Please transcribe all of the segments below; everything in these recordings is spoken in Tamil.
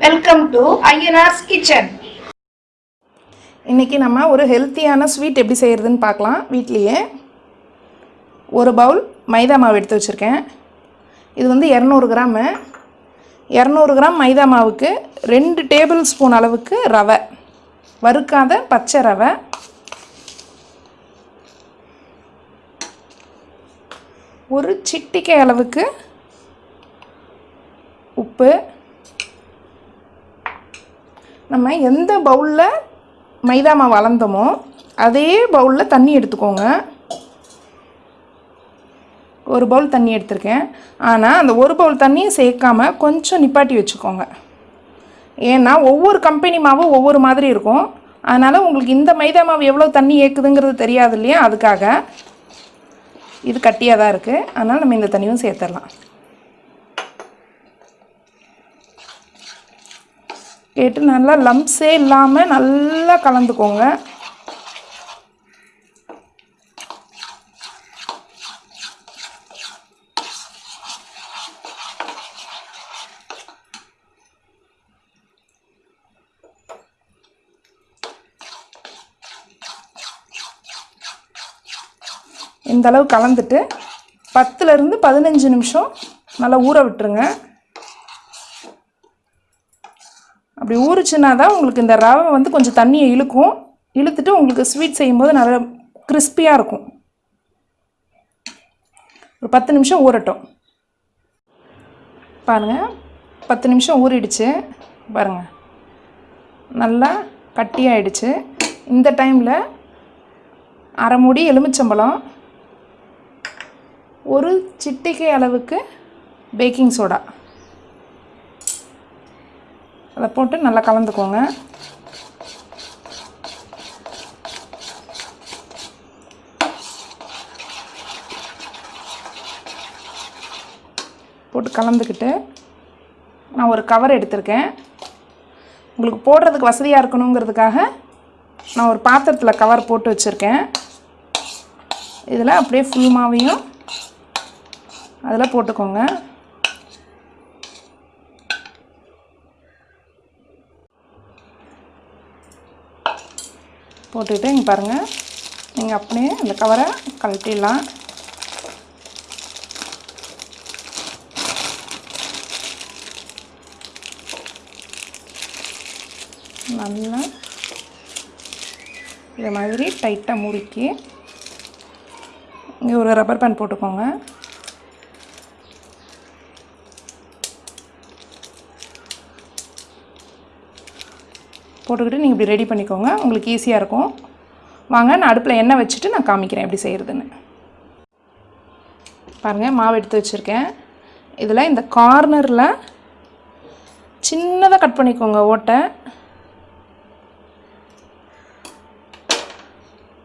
வெல்கம் டு ஐயனார்ஸ் கிச்சன் இன்றைக்கி நம்ம ஒரு ஹெல்த்தியான ஸ்வீட் எப்படி செய்கிறதுன்னு பார்க்கலாம். வீட்லேயே ஒரு பவுல் மைதா மாவு எடுத்து வச்சுருக்கேன். இது வந்து இரநூறு கிராமு. இரநூறு கிராம் மைதா மாவுக்கு ரெண்டு டேபிள் ஸ்பூன் அளவுக்கு ரவை. வறுக்காத பச்சை ரவை. ஒரு சிட்டிக்கை அளவுக்கு உப்பு. நம்ம எந்த பவுலில் மைதா மாவு அளந்தோமோ அதே பவுலில் தண்ணி எடுத்துக்கோங்க. ஒரு பவுல் தண்ணி எடுத்திருக்கேன். ஆனால் அந்த ஒரு பவுல் தண்ணியை சேர்க்காம கொஞ்சம் நிப்பாட்டி வச்சுக்கோங்க. ஏன்னா ஒவ்வொரு கம்பெனி மாவும் ஒவ்வொரு மாதிரி இருக்கும். அதனால் உங்களுக்கு இந்த மைதா மாவு எவ்வளோ தண்ணி ஏற்குதுங்கிறது தெரியாது இல்லையா? அதுக்காக இது கட்டியாக தான் இருக்குது அதனால் நம்ம இந்த தண்ணியும் சேர்த்துடலாம். கேட்டு நல்லா லம்ப்ஸே இல்லாமல் நல்லா கலந்துக்கோங்க. இந்தளவு கலந்துட்டு பத்துலேருந்து பதினஞ்சு நிமிஷம் நல்லா ஊற விட்டுருங்க. அப்படி ஊறிச்சுன்னா தான் உங்களுக்கு இந்த ரவை வந்து கொஞ்சம் தண்ணியை இழுக்கும். இழுத்துட்டு உங்களுக்கு ஸ்வீட் செய்யும்போது நல்லா கிறிஸ்பியாக இருக்கும். ஒரு பத்து நிமிஷம் ஊறட்டும். பாருங்கள் பத்து நிமிஷம் ஊறிடுச்சு. பாருங்கள் நல்லா கட்டியாயிடுச்சு இந்த டைமில் அரை மூடி எலுமிச்சம்பழம் ஒரு சிட்டிகை அளவுக்கு பேக்கிங் சோடா அதை போட்டு நல்லா கலந்துக்கோங்க. போட்டு கலந்துக்கிட்டு நான் ஒரு கவர் எடுத்திருக்கேன். உங்களுக்கு போடுறதுக்கு வசதியாக இருக்கணுங்கிறதுக்காக நான் ஒரு பாத்திரத்தில் கவர் போட்டு வச்சுருக்கேன். இதில் அப்படியே ஃபுல் மாவையும் அதில் போட்டுக்கோங்க. போட்டுக்கிட்டு இங்கே பாருங்கள் நீங்கள் அப்படியே அந்த கவரை கழட்டிடலாம். நல்லா இது மாதிரி டைட்டாக முறுக்கி இங்கே ஒரு ரப்பர் பேண்ட் போட்டுக்கோங்க. போட்டுக்கிட்டு நீங்கள் இப்படி ரெடி பண்ணிக்கோங்க. உங்களுக்கு ஈஸியாக இருக்கும். வாங்க நான் அடுப்பில் எண்ணெய் வச்சுட்டு நான் காமிக்கிறேன் எப்படி செய்கிறதுன்னு பாருங்கள் மாவு எடுத்து வச்சுருக்கேன். இதில் இந்த கார்னரில் சின்னதாக கட் பண்ணிக்கோங்க ஓட்டை.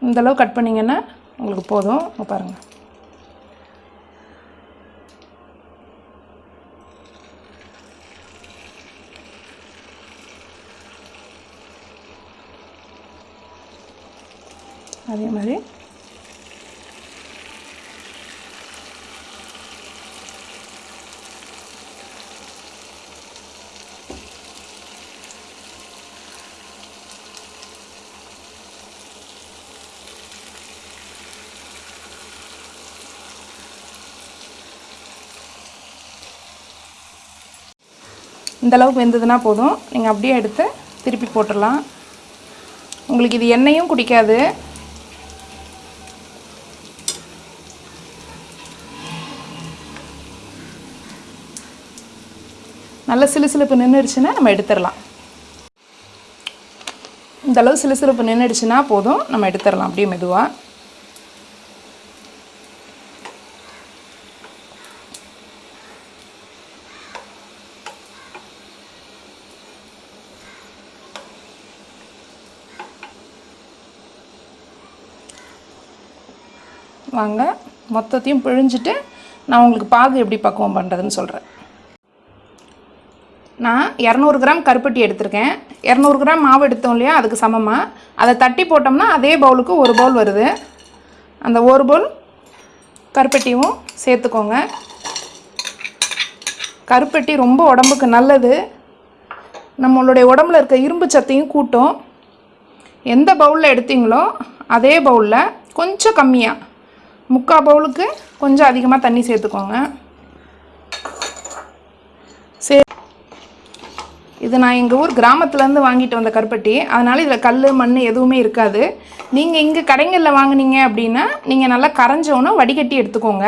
இந்தளவு கட் பண்ணிங்கன்னா உங்களுக்கு போதும். பாருங்கள் அதே மாதிரி. இந்த அளவுக்கு வெந்ததுன்னா போதும். நீங்கள் அப்படியே எடுத்து திருப்பி போட்டுடலாம். உங்களுக்கு இது எண்ணெயும் குடிக்காது. நல்ல சிலுசிலுப்பு நின்றுடுச்சுன்னா நம்ம எடுத்துடலாம். இந்த அளவு சிலுசிலுப்பு நின்றுடுச்சுன்னா போதும் நம்ம எடுத்துடலாம் அப்படியே மெதுவாக வாங்க மொத்தத்தையும் பிழிஞ்சிட்டு நான் உங்களுக்கு பாகு எப்படி பக்குவம் பண்ணுறதுன்னு சொல்கிறேன் நான் இரநூறு கிராம் கருப்பட்டி எடுத்திருக்கேன். இரநூறு கிராம் மாவு எடுத்தோம் இல்லையா அதுக்கு சமமாக அதை தட்டி போட்டோம்னா அதே பவுலுக்கு ஒரு பவுல் வருது. அந்த ஒரு பவுல் கருப்பட்டியும் சேர்த்துக்கோங்க. கருப்பட்டி ரொம்ப உடம்புக்கு நல்லது. நம்மளுடைய உடம்புல இருக்க இரும்பு சத்தையும் கூட்டும். எந்த பவுலில் எடுத்தீங்களோ அதே பவுலில் கொஞ்சம் கம்மியாக முக்கால் பவுலுக்கு கொஞ்சம் அதிகமாக தண்ணி சேர்த்துக்கோங்க. இது நான் எங்கள் ஊர் கிராமத்துலேருந்து வாங்கிட்டு வந்த கருப்பட்டி. அதனால் இதில் கல் மண் எதுவுமே இருக்காது. நீங்கள் இங்கே கடைங்களில் வாங்குனீங்க அப்படின்னா நீங்கள் நல்லா கரைஞ்சோன்னு வடிகட்டி எடுத்துக்கோங்க.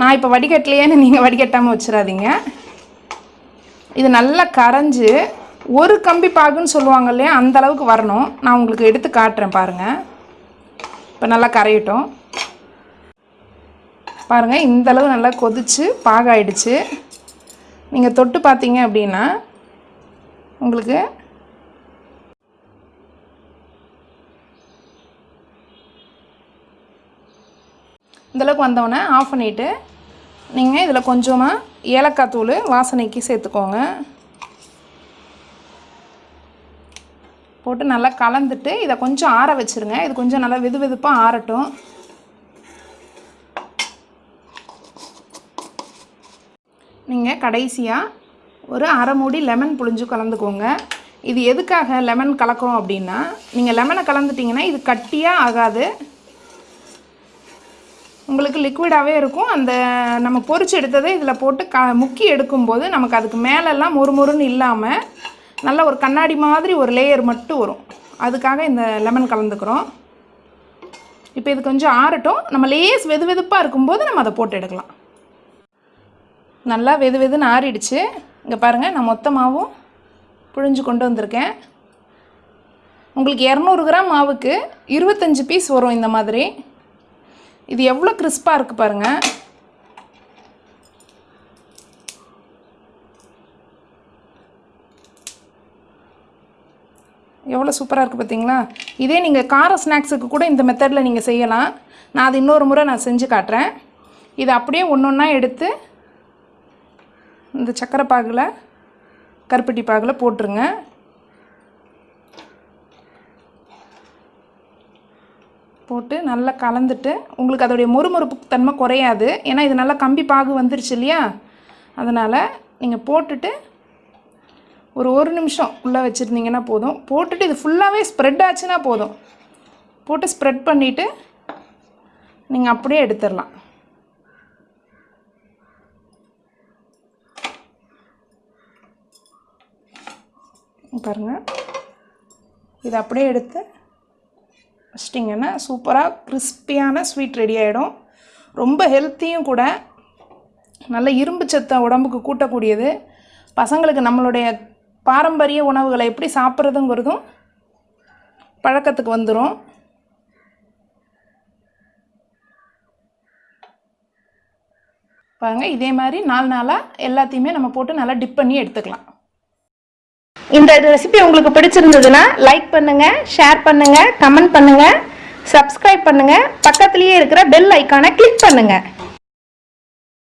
நான் இப்போ வடிகட்டலையேன்னு நீங்கள் வடிகட்டாமல் வச்சிடாதீங்க. இது நல்லா கரைஞ்சு ஒரு கம்பி பாகுன்னு சொல்லுவாங்க இல்லையா அந்த அளவுக்கு வரணும். நான் உங்களுக்கு எடுத்து காட்டுறேன் பாருங்கள் இப்போ நல்லா கரையட்டும். பாருங்கள் இந்த அளவு நல்லா கொதிச்சு பாகாயிடுச்சு. நீங்கள் தொட்டு பார்த்தீங்க அப்படின்னா உங்களுக்கு இந்தளவுக்கு வந்தோடனே ஆஃப் பண்ணிவிட்டு நீங்கள் இதில் கொஞ்சமாக ஏலக்காய் தூள் வாசனைக்கு சேர்த்துக்கோங்க. போட்டு நல்லா கலந்துட்டு இதை கொஞ்சம் ஆற வச்சுருங்க. இது கொஞ்சம் நல்லா வெது வெதுப்பாக ஆறட்டும். நீங்கள் கடைசியாக ஒரு அரை மூடி லெமன் புழிஞ்சு கலந்துக்கோங்க. இது எதுக்காக லெமன் கலக்கிறோம் அப்படின்னா நீங்கள் லெமனை கலந்துட்டிங்கன்னா இது கட்டியாக ஆகாது. உங்களுக்கு லிக்விடாகவே இருக்கும். அந்த நம்ம பொறிச்சு எடுத்ததை இதில் போட்டு க முக்கி எடுக்கும்போது நமக்கு அதுக்கு மேலெல்லாம் மொறுமொறுன்னு இல்லாமல் நல்ல ஒரு கண்ணாடி மாதிரி ஒரு லேயர் மட்டும் வரும். அதுக்காக இந்த லெமன் கலந்துக்கிறோம். இப்போ இது கொஞ்சம் ஆறட்டும். நம்ம லேஸ் வெது வெதுப்பாக இருக்கும்போது நம்ம அதை போட்டு எடுக்கலாம். நல்லா வெது வெதுன்னு ஆறிடுச்சு. இங்கே பாருங்கள் நான் மொத்தமாகவும் புழிஞ்சு கொண்டு வந்திருக்கேன். உங்களுக்கு இரநூறு கிராம் மாவுக்கு இருபத்தஞ்சி பீஸ் வரும் இந்த மாதிரி. இது எவ்வளோ கிறிஸ்பாக இருக்குது பாருங்கள் எவ்வளோ சூப்பராக இருக்குது பார்த்தீங்களா இதே நீங்கள் கார ஸ்நாக்ஸுக்கு கூட இந்த மெத்தடில் நீங்கள் செய்யலாம். நான் அது இன்னொரு முறை நான் செஞ்சு காட்டுறேன். இதை அப்படியே ஒன்று ஒன்றா எடுத்து இந்த சக்கரை பாகில் கருப்பட்டி பாகில் போட்டுருங்க. போட்டு நல்லா கலந்துட்டு உங்களுக்கு அதோடைய மொறுமொறுப்பு தன்மை குறையாது. ஏன்னா இது நல்லா கம்பி பாகு வந்துருச்சு இல்லையா? அதனால் நீங்கள் போட்டுட்டு ஒரு ஒரு நிமிஷம் உள்ளே வச்சுருந்தீங்கன்னா போதும். போட்டுட்டு இது ஃபுல்லாகவே ஸ்ப்ரெட் ஆச்சுன்னா போதும். போட்டு ஸ்ப்ரெட் பண்ணிவிட்டு நீங்கள் அப்படியே எடுத்துடலாம். பாருங்கள் இதை அப்படியே எடுத்து வச்சிட்டிங்கன்னா சூப்பராக கிறிஸ்பியான ஸ்வீட் ரெடி ஆகிடும் ரொம்ப ஹெல்த்தியும் கூட. நல்ல இரும்பு சத்தை உடம்புக்கு கூட்டக்கூடியது. பசங்களுக்கு நம்மளுடைய பாரம்பரிய உணவுகளை எப்படி சாப்பிட்றதுங்கிறதும் பழக்கத்துக்கு வந்துடும் பாருங்கள் இதே மாதிரி நாலு நாளாக எல்லாத்தையுமே நம்ம போட்டு நல்லா டிப் பண்ணி எடுத்துக்கலாம். இந்த ரெசிபி உங்களுக்கு பிடிச்சிருந்ததுன்னா லைக் பண்ணுங்க ஷேர் பண்ணுங்க கமெண்ட் பண்ணுங்க சப்ஸ்கிரைப் பண்ணுங்க. பக்கத்துலேயே இருக்கிற பெல் ஐக்கானை கிளிக் பண்ணுங்க.